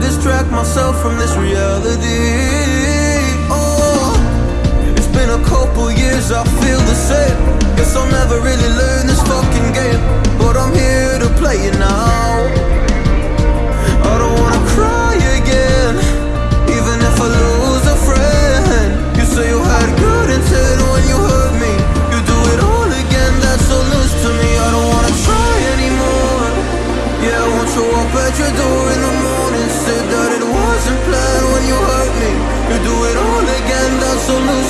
distract myself from this reality. Oh, it's been a couple years, I feel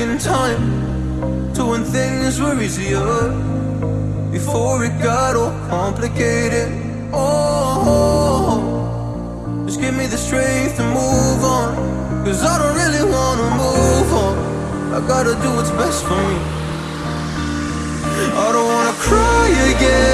in time to when things were easier. Before it got all complicated. Oh, just give me the strength to move on. Cause I don't really wanna move on. I gotta do what's best for me. I don't wanna cry again.